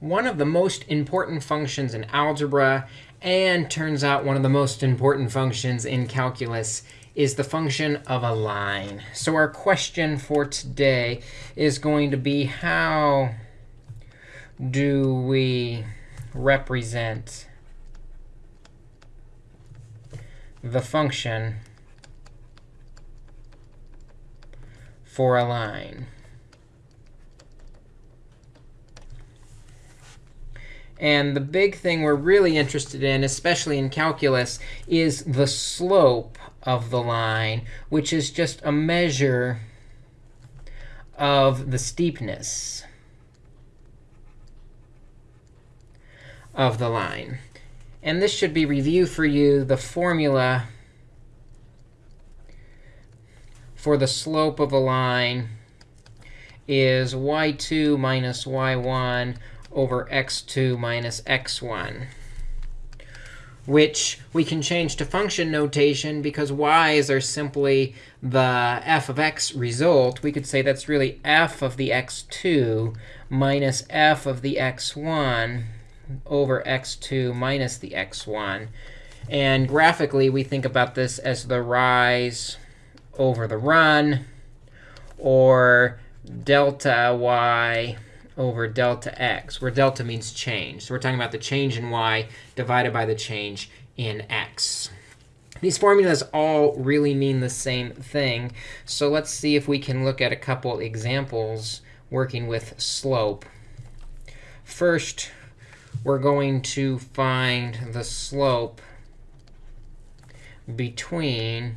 one of the most important functions in algebra, and turns out one of the most important functions in calculus is the function of a line. So our question for today is going to be how do we represent the function for a line? And the big thing we're really interested in, especially in calculus, is the slope of the line, which is just a measure of the steepness of the line. And this should be review for you the formula for the slope of a line is y2 minus y1 over x2 minus x1, which we can change to function notation because y's are simply the f of x result. We could say that's really f of the x2 minus f of the x1 over x2 minus the x1. And graphically, we think about this as the rise over the run, or delta y over delta x, where delta means change. So we're talking about the change in y divided by the change in x. These formulas all really mean the same thing. So let's see if we can look at a couple examples working with slope. First, we're going to find the slope between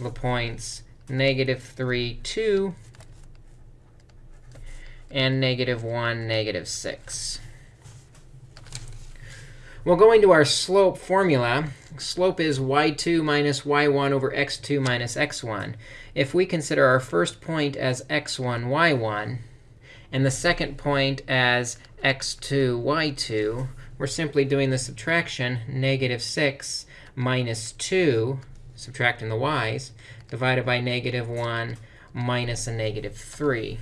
the points negative 3, 2 and negative 1, negative 6. Well, going to our slope formula, slope is y2 minus y1 over x2 minus x1. If we consider our first point as x1, y1, and the second point as x2, y2, we're simply doing the subtraction, negative 6 minus 2, subtracting the y's, divided by negative 1 minus a negative 3.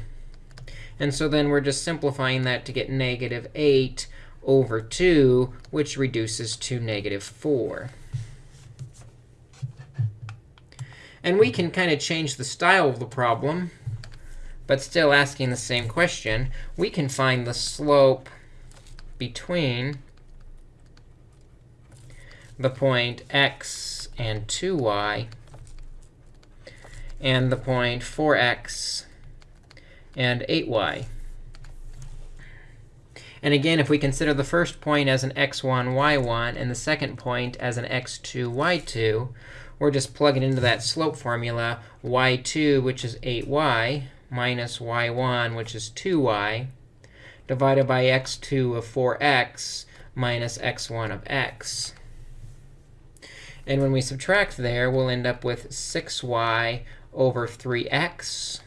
And so then we're just simplifying that to get negative 8 over 2, which reduces to negative 4. And we can kind of change the style of the problem, but still asking the same question. We can find the slope between the point x and 2y and the point 4x and 8y. And again, if we consider the first point as an x1, y1, and the second point as an x2, y2, we're just plugging into that slope formula, y2, which is 8y, minus y1, which is 2y, divided by x2 of 4x minus x1 of x. And when we subtract there, we'll end up with 6y over 3x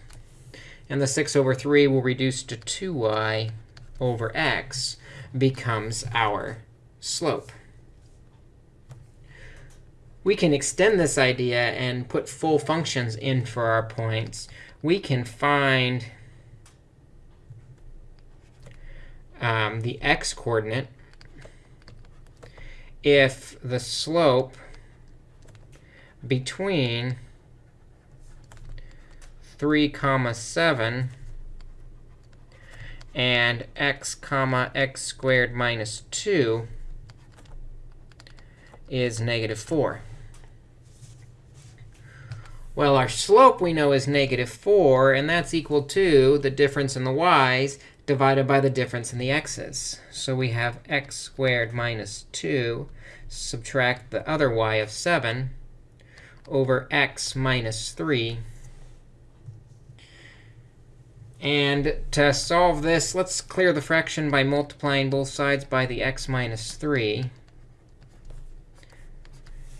and the 6 over 3 will reduce to 2y over x becomes our slope. We can extend this idea and put full functions in for our points. We can find um, the x coordinate if the slope between 3 comma 7 and x comma x squared minus 2 is negative 4. Well, our slope we know is negative 4, and that's equal to the difference in the y's divided by the difference in the x's. So we have x squared minus 2, subtract the other y of 7, over x minus 3 and to solve this, let's clear the fraction by multiplying both sides by the x minus 3.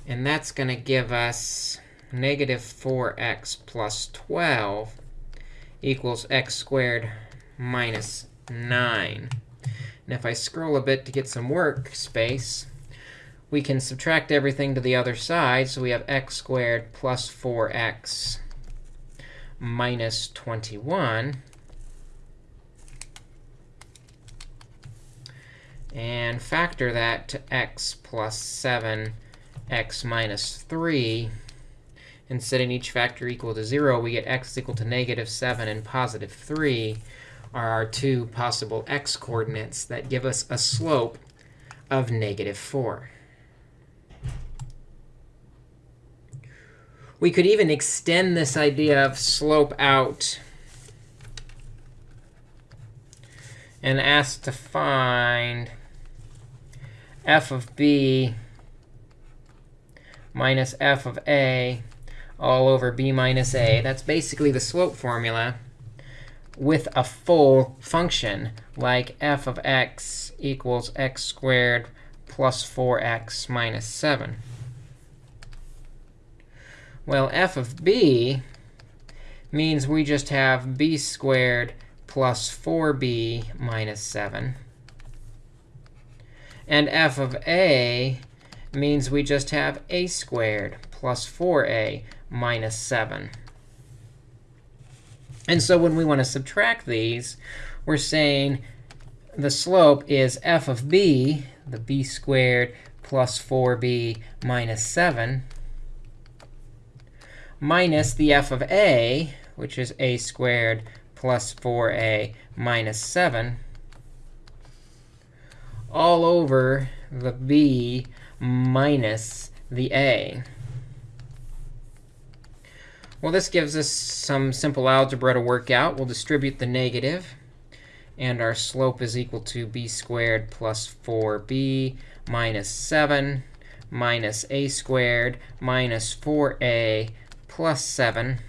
And that's going to give us negative 4x plus 12 equals x squared minus 9. And if I scroll a bit to get some workspace, we can subtract everything to the other side. So we have x squared plus 4x minus 21 and factor that to x plus 7, x minus 3, and setting each factor equal to 0, we get x equal to negative 7 and positive 3 are our two possible x coordinates that give us a slope of negative 4. We could even extend this idea of slope out and ask to find f of b minus f of a all over b minus a. That's basically the slope formula with a full function, like f of x equals x squared plus 4x minus 7. Well, f of b means we just have b squared plus 4b minus 7. And f of a means we just have a squared plus 4a minus 7. And so when we want to subtract these, we're saying the slope is f of b, the b squared plus 4b minus 7, minus the f of a, which is a squared plus 4a minus 7, all over the b minus the a. Well, this gives us some simple algebra to work out. We'll distribute the negative, and our slope is equal to b squared plus 4b minus 7 minus a squared minus 4a plus 7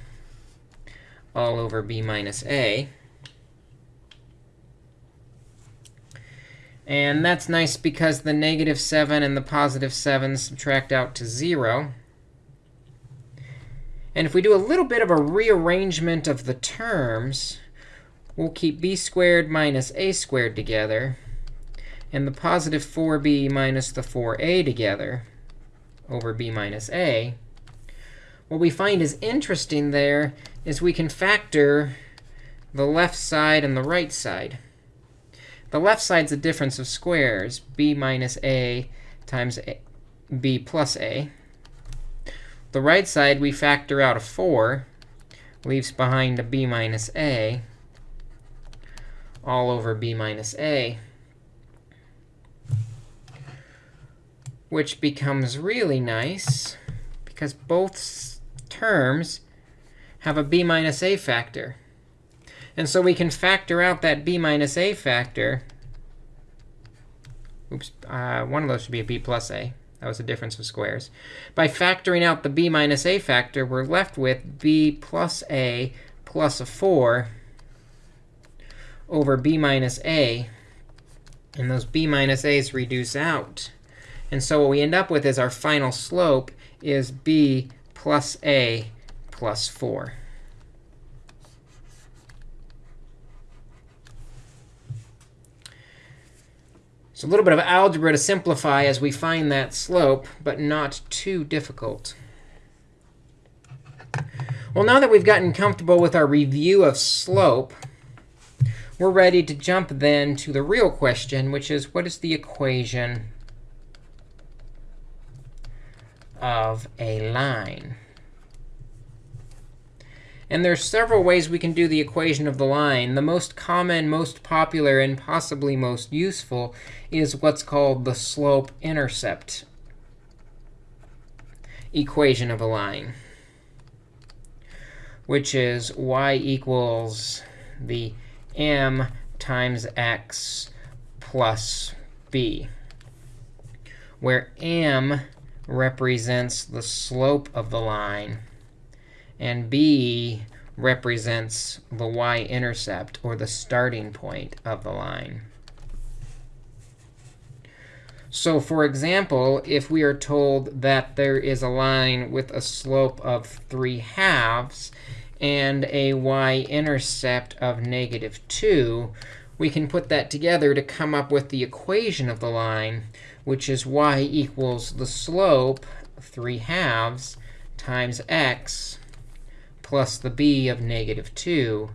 all over b minus a. And that's nice because the negative 7 and the positive 7 subtract out to 0. And if we do a little bit of a rearrangement of the terms, we'll keep b squared minus a squared together, and the positive 4b minus the 4a together over b minus a. What we find is interesting there is we can factor the left side and the right side. The left side's a difference of squares, b minus a times a, b plus a. The right side, we factor out a 4, leaves behind a b minus a, all over b minus a, which becomes really nice because both terms have a b minus a factor. And so we can factor out that b minus a factor. Oops, uh, one of those should be a b plus a. That was a difference of squares. By factoring out the b minus a factor, we're left with b plus a plus a 4 over b minus a. And those b minus a's reduce out. And so what we end up with is our final slope is b plus a plus 4. So a little bit of algebra to simplify as we find that slope, but not too difficult. Well, now that we've gotten comfortable with our review of slope, we're ready to jump then to the real question, which is what is the equation of a line? And there's several ways we can do the equation of the line. The most common, most popular, and possibly most useful is what's called the slope-intercept equation of a line, which is y equals the m times x plus b, where m represents the slope of the line and b represents the y-intercept, or the starting point of the line. So for example, if we are told that there is a line with a slope of 3 halves and a y-intercept of negative 2, we can put that together to come up with the equation of the line, which is y equals the slope, 3 halves, times x plus the b of negative 2.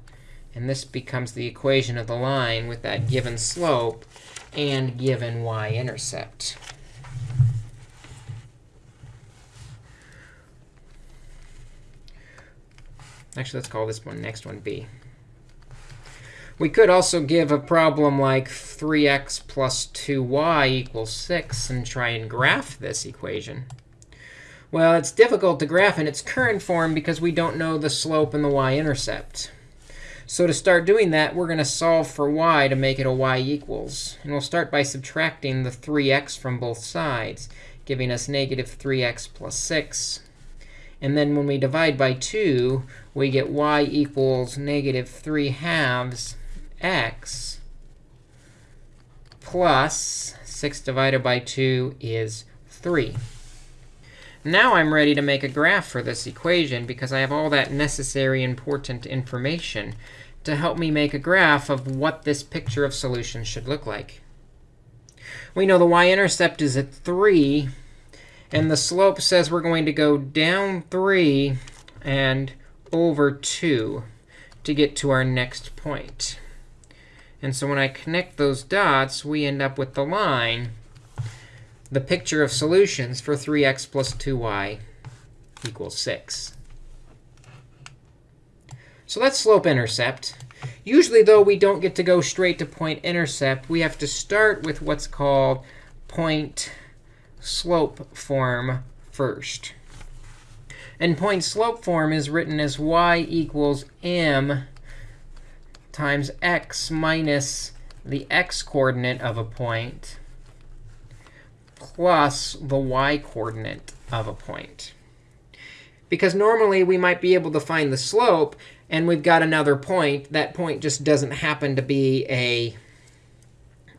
And this becomes the equation of the line with that given slope. and given y-intercept. Actually, let's call this one next one b. We could also give a problem like 3x plus 2y equals 6 and try and graph this equation. Well, it's difficult to graph in its current form because we don't know the slope and the y-intercept. So to start doing that, we're going to solve for y to make it a y equals. And we'll start by subtracting the 3x from both sides, giving us negative 3x plus 6. And then when we divide by 2, we get y equals negative 3 halves x plus 6 divided by 2 is 3. Now I'm ready to make a graph for this equation because I have all that necessary important information to help me make a graph of what this picture of solution should look like. We know the y-intercept is at 3. And the slope says we're going to go down 3 and over 2 to get to our next point. And so when I connect those dots, we end up with the line, the picture of solutions for 3x plus 2y equals 6. So that's slope-intercept. Usually, though, we don't get to go straight to point-intercept. We have to start with what's called point-slope form first. And point-slope form is written as y equals m times x minus the x-coordinate of a point plus the y-coordinate of a point. Because normally, we might be able to find the slope, and we've got another point. That point just doesn't happen to be a,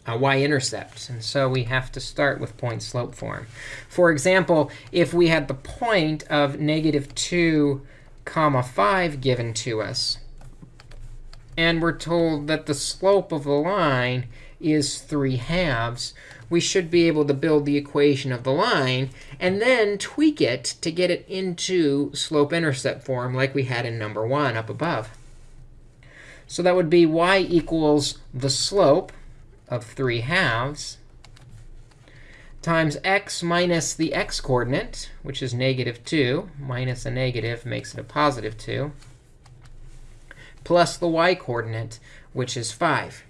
a y-intercept. And so we have to start with point-slope form. For example, if we had the point of negative 2 comma 5 given to us, and we're told that the slope of the line is 3 halves, we should be able to build the equation of the line and then tweak it to get it into slope-intercept form like we had in number 1 up above. So that would be y equals the slope of 3 halves times x minus the x-coordinate, which is negative 2. Minus a negative makes it a positive 2 plus the y-coordinate, which is 5.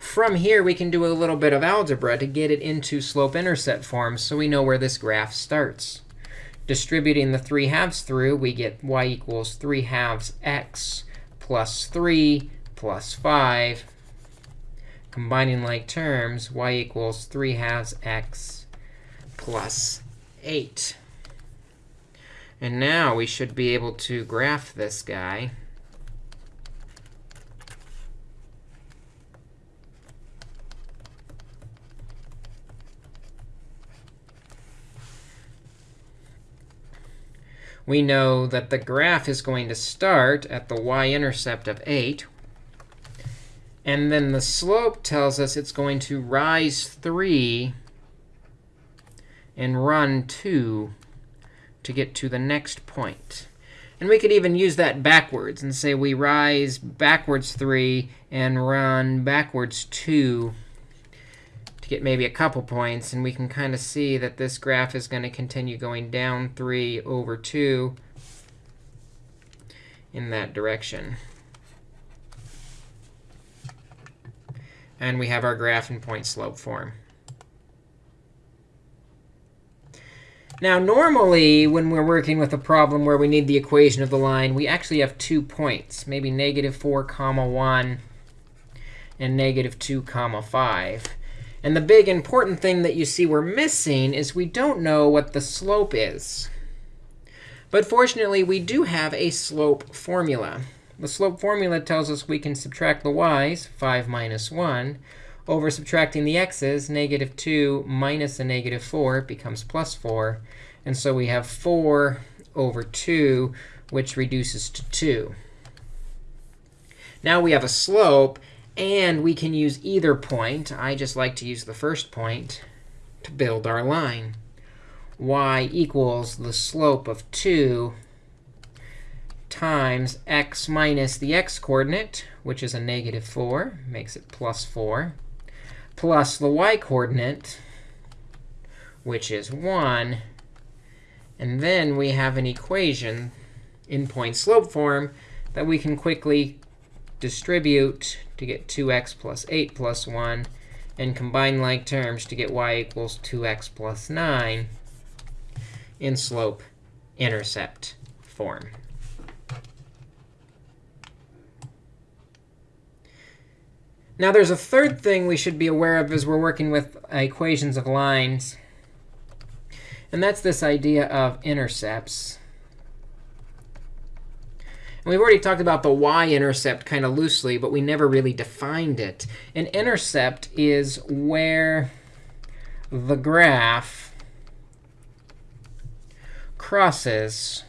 From here, we can do a little bit of algebra to get it into slope-intercept form so we know where this graph starts. Distributing the 3 halves through, we get y equals 3 halves x plus 3 plus 5. Combining like terms, y equals 3 halves x plus 8. And now we should be able to graph this guy. We know that the graph is going to start at the y-intercept of 8. And then the slope tells us it's going to rise 3 and run 2 to get to the next point. And we could even use that backwards and say we rise backwards 3 and run backwards 2 to get maybe a couple points. And we can kind of see that this graph is going to continue going down 3 over 2 in that direction. And we have our graph in point slope form. Now, normally, when we're working with a problem where we need the equation of the line, we actually have two points, maybe negative 4 comma 1 and negative 2 comma 5. And the big important thing that you see we're missing is we don't know what the slope is. But fortunately, we do have a slope formula. The slope formula tells us we can subtract the y's, 5 minus 1, over subtracting the x's, negative 2 minus a negative 4, becomes plus 4. And so we have 4 over 2, which reduces to 2. Now we have a slope, and we can use either point. I just like to use the first point to build our line. y equals the slope of 2 times x minus the x-coordinate, which is a negative 4, makes it plus 4, plus the y-coordinate, which is 1. And then we have an equation in point slope form that we can quickly distribute to get 2x plus 8 plus 1, and combine like terms to get y equals 2x plus 9 in slope intercept form. Now, there's a third thing we should be aware of as we're working with equations of lines. And that's this idea of intercepts. And we've already talked about the y-intercept kind of loosely, but we never really defined it. An intercept is where the graph crosses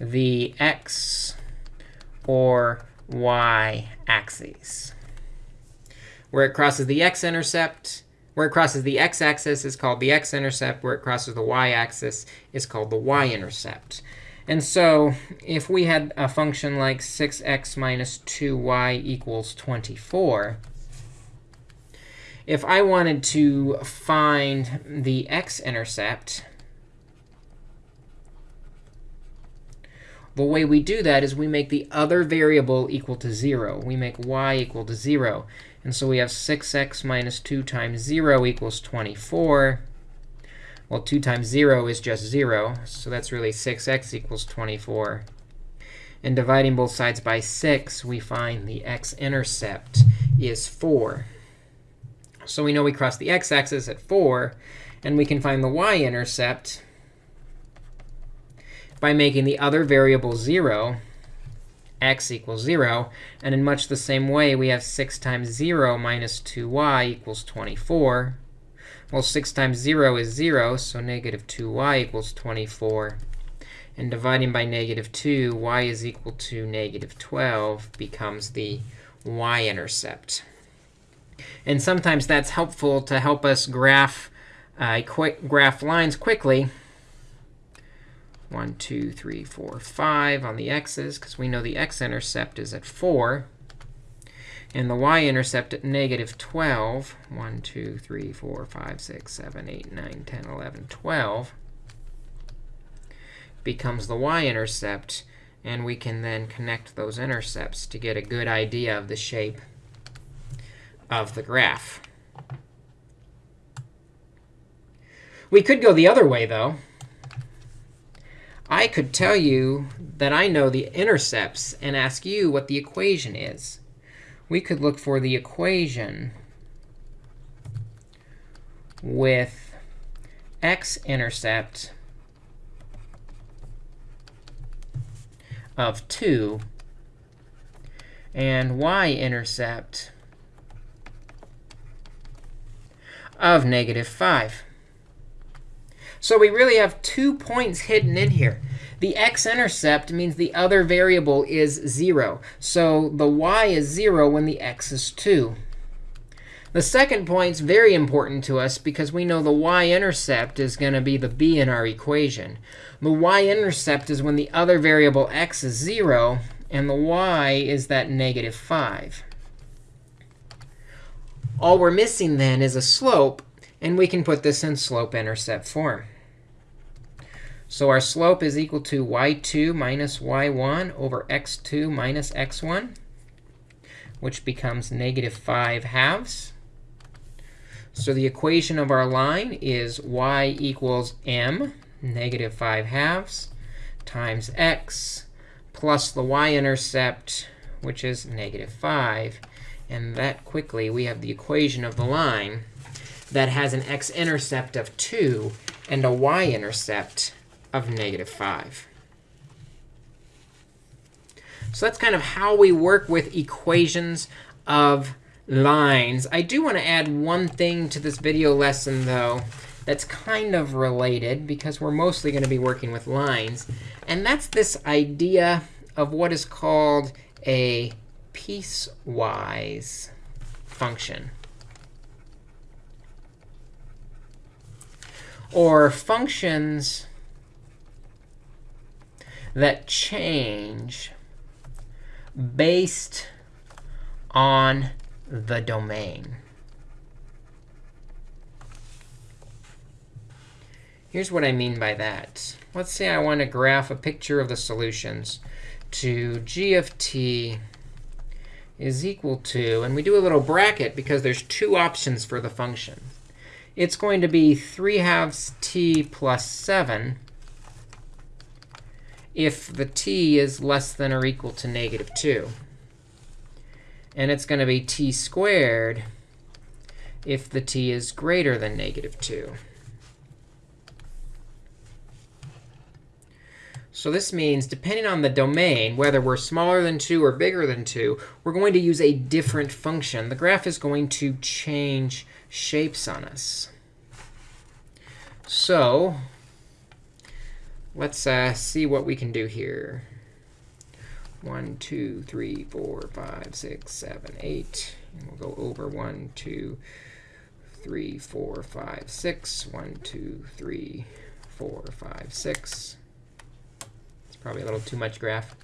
the x or y axes. Where it crosses the x-intercept, where it crosses the x-axis is called the x-intercept. Where it crosses the y-axis is called the y-intercept. And so if we had a function like 6x minus 2y equals 24, if I wanted to find the x-intercept, the way we do that is we make the other variable equal to 0. We make y equal to 0. And so we have 6x minus 2 times 0 equals 24. Well, 2 times 0 is just 0. So that's really 6x equals 24. And dividing both sides by 6, we find the x-intercept is 4. So we know we cross the x-axis at 4. And we can find the y-intercept by making the other variable 0, x equals 0. And in much the same way, we have 6 times 0 minus 2y equals 24. Well, 6 times 0 is 0, so negative 2y equals 24. And dividing by negative 2, y is equal to negative 12 becomes the y-intercept. And sometimes that's helpful to help us graph, uh, graph lines quickly. 1, 2, 3, 4, 5 on the x's, because we know the x-intercept is at 4 and the y-intercept at negative 12, 1, 2, 3, 4, 5, 6, 7, 8, 9, 10, 11, 12, becomes the y-intercept. And we can then connect those intercepts to get a good idea of the shape of the graph. We could go the other way, though. I could tell you that I know the intercepts and ask you what the equation is we could look for the equation with x-intercept of 2 and y-intercept of negative 5. So we really have two points hidden in here. The x-intercept means the other variable is 0. So the y is 0 when the x is 2. The second point is very important to us because we know the y-intercept is going to be the b in our equation. The y-intercept is when the other variable x is 0, and the y is that negative 5. All we're missing then is a slope, and we can put this in slope-intercept form. So our slope is equal to y2 minus y1 over x2 minus x1, which becomes negative 5 halves. So the equation of our line is y equals m, negative 5 halves, times x, plus the y-intercept, which is negative 5. And that quickly, we have the equation of the line that has an x-intercept of 2 and a y-intercept of negative 5. So that's kind of how we work with equations of lines. I do want to add one thing to this video lesson, though, that's kind of related, because we're mostly going to be working with lines. And that's this idea of what is called a piecewise function. Or functions that change based on the domain. Here's what I mean by that. Let's say I want to graph a picture of the solutions to g of t is equal to, and we do a little bracket because there's two options for the function. It's going to be 3 halves t plus 7 if the t is less than or equal to negative 2. And it's going to be t squared if the t is greater than negative 2. So this means, depending on the domain, whether we're smaller than 2 or bigger than 2, we're going to use a different function. The graph is going to change shapes on us. So let's uh, see what we can do here. 1, 2, 3, 4, 5, 6, 7, 8. And we'll go over 1, 2, 3, 4, 5, 6. 1, 2, 3, 4, 5, 6. It's Probably a little too much graph.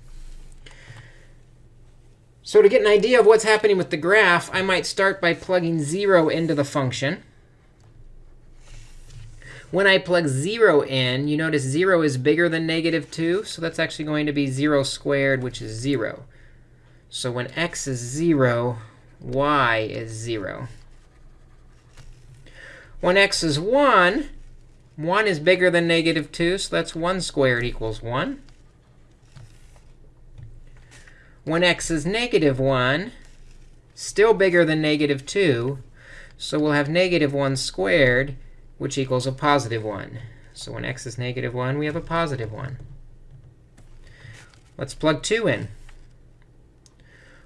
So to get an idea of what's happening with the graph, I might start by plugging 0 into the function. When I plug 0 in, you notice 0 is bigger than negative 2. So that's actually going to be 0 squared, which is 0. So when x is 0, y is 0. When x is 1, 1 is bigger than negative 2. So that's 1 squared equals 1. When x is negative 1, still bigger than negative 2, so we'll have negative 1 squared, which equals a positive 1. So when x is negative 1, we have a positive 1. Let's plug 2 in.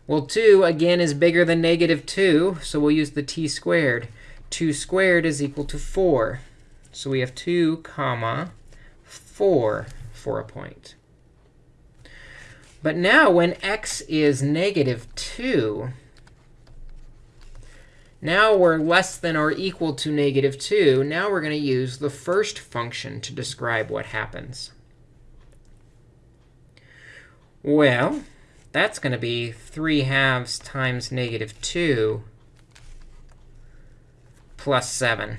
Well, 2, again, is bigger than negative 2, so we'll use the t squared. 2 squared is equal to 4. So we have 2 comma 4 for a point. But now when x is negative 2, now we're less than or equal to negative 2. Now we're going to use the first function to describe what happens. Well, that's going to be 3 halves times negative 2 plus 7,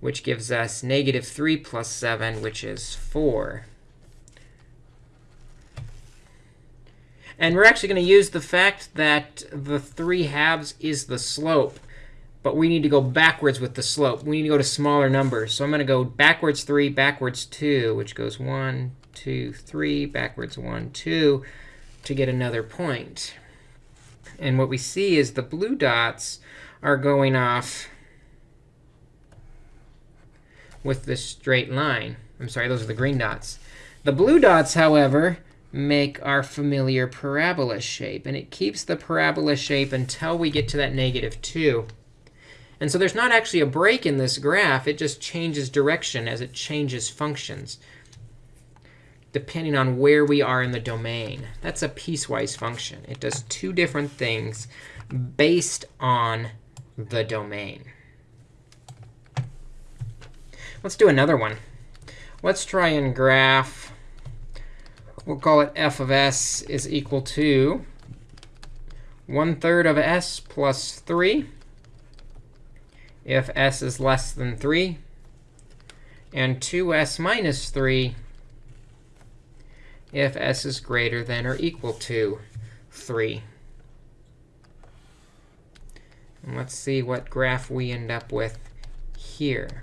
which gives us negative 3 plus 7, which is 4. And we're actually going to use the fact that the 3 halves is the slope. But we need to go backwards with the slope. We need to go to smaller numbers. So I'm going to go backwards 3, backwards 2, which goes 1, 2, 3, backwards 1, 2, to get another point. And what we see is the blue dots are going off with this straight line. I'm sorry, those are the green dots. The blue dots, however, make our familiar parabola shape. And it keeps the parabola shape until we get to that negative 2. And so there's not actually a break in this graph. It just changes direction as it changes functions, depending on where we are in the domain. That's a piecewise function. It does two different things based on the domain. Let's do another one. Let's try and graph we'll call it f of s is equal to 1 third of s plus 3 if s is less than 3, and 2s minus 3 if s is greater than or equal to 3. And let's see what graph we end up with here.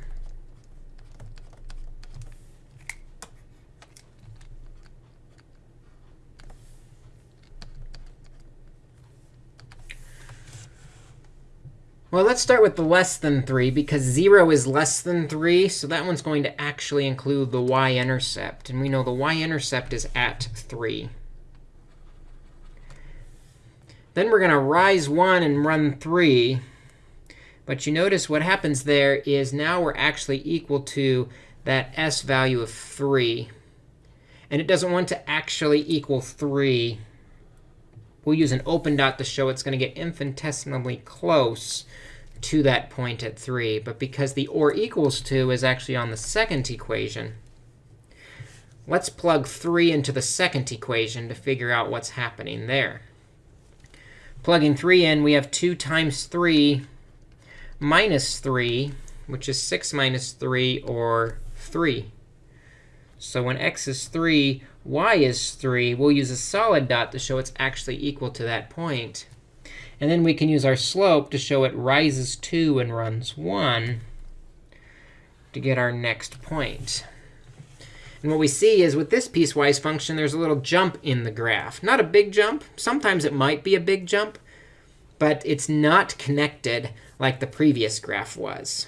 Well, let's start with the less than 3, because 0 is less than 3. So that one's going to actually include the y-intercept. And we know the y-intercept is at 3. Then we're going to rise 1 and run 3. But you notice what happens there is now we're actually equal to that s value of 3. And it doesn't want to actually equal 3. We'll use an open dot to show it's going to get infinitesimally close to that point at 3. But because the or equals 2 is actually on the second equation, Let's plug 3 into the second equation to figure out what's happening there. Plugging 3 in, we have 2 times 3 minus 3, which is 6 minus 3, or 3. So when x is 3, y is 3, we'll use a solid dot to show it's actually equal to that point. And then we can use our slope to show it rises 2 and runs 1 to get our next point. And what we see is with this piecewise function, there's a little jump in the graph. Not a big jump. Sometimes it might be a big jump, but it's not connected like the previous graph was.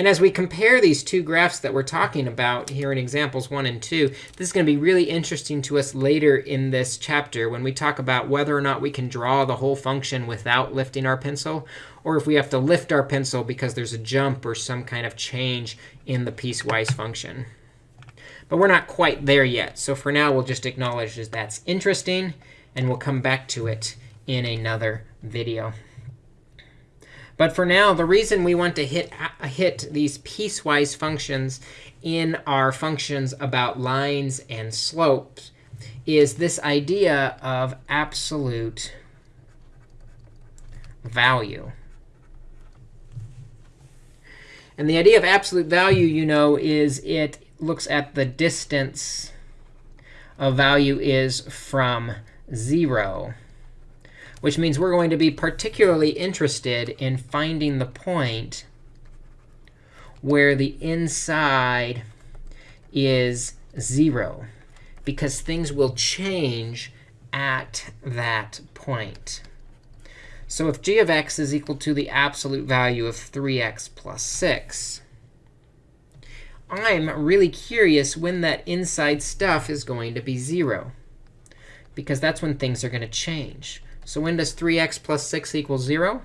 And as we compare these two graphs that we're talking about here in examples 1 and 2, this is going to be really interesting to us later in this chapter when we talk about whether or not we can draw the whole function without lifting our pencil, or if we have to lift our pencil because there's a jump or some kind of change in the piecewise function. But we're not quite there yet. So for now, we'll just acknowledge that that's interesting, and we'll come back to it in another video. But for now, the reason we want to hit, uh, hit these piecewise functions in our functions about lines and slopes is this idea of absolute value. And the idea of absolute value, you know, is it looks at the distance a value is from 0, which means we're going to be particularly interested in finding the point where the inside is 0, because things will change at that point. So if g of x is equal to the absolute value of 3x plus 6, I'm really curious when that inside stuff is going to be 0, because that's when things are going to change. So when does 3x plus 6 equal 0?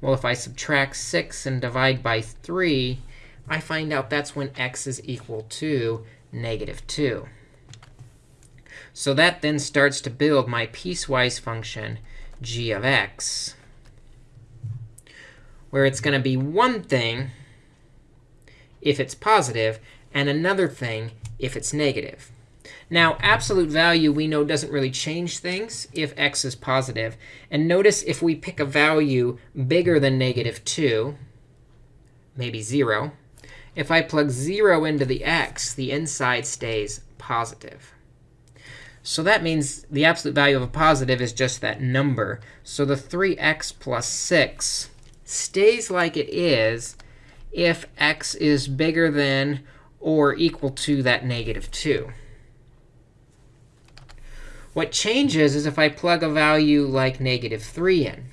Well, if I subtract 6 and divide by 3, I find out that's when x is equal to negative 2. So that then starts to build my piecewise function g of x, where it's going to be one thing if it's positive, and another thing if it's negative. Now, absolute value we know doesn't really change things if x is positive. And notice if we pick a value bigger than negative 2, maybe 0, if I plug 0 into the x, the inside stays positive. So that means the absolute value of a positive is just that number. So the 3x plus 6 stays like it is if x is bigger than or equal to that negative 2. What changes is if I plug a value like negative 3 in.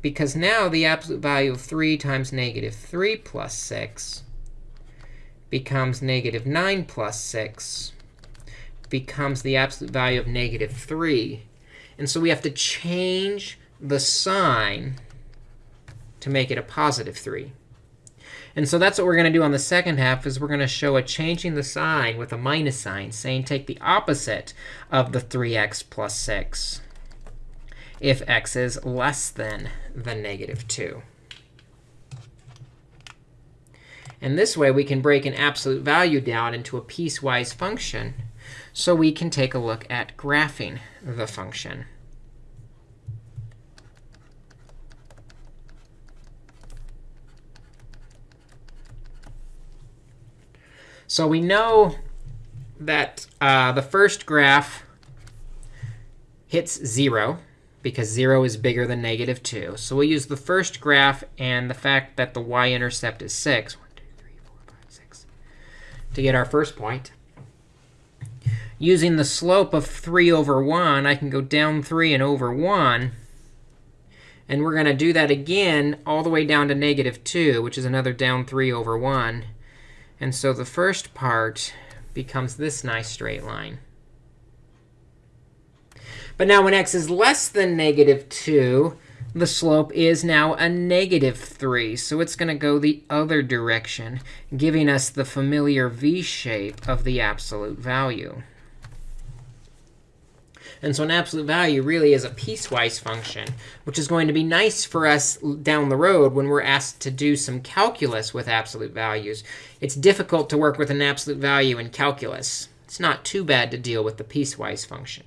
Because now the absolute value of 3 times negative 3 plus 6 becomes negative 9 plus 6 becomes the absolute value of negative 3. And so we have to change the sign to make it a positive 3. And so that's what we're going to do on the second half, is we're going to show a changing the sign with a minus sign, saying take the opposite of the 3x plus 6 if x is less than the negative 2. And this way, we can break an absolute value down into a piecewise function. So we can take a look at graphing the function. So we know that uh, the first graph hits 0 because 0 is bigger than negative 2. So we'll use the first graph and the fact that the y-intercept is 6, 1, 2, 3, 4, 5, 6, to get our first point. Using the slope of 3 over 1, I can go down 3 and over 1. And we're going to do that again all the way down to negative 2, which is another down 3 over 1. And so the first part becomes this nice straight line. But now when x is less than negative 2, the slope is now a negative 3. So it's going to go the other direction, giving us the familiar v shape of the absolute value. And so an absolute value really is a piecewise function, which is going to be nice for us down the road when we're asked to do some calculus with absolute values. It's difficult to work with an absolute value in calculus. It's not too bad to deal with the piecewise function.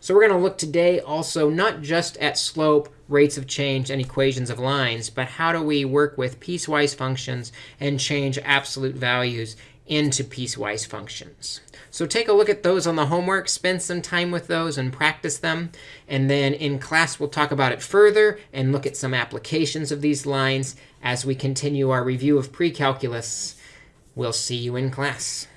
So we're going to look today also not just at slope, rates of change, and equations of lines, but how do we work with piecewise functions and change absolute values into piecewise functions. So take a look at those on the homework, spend some time with those and practice them. And then in class, we'll talk about it further and look at some applications of these lines as we continue our review of precalculus. We'll see you in class.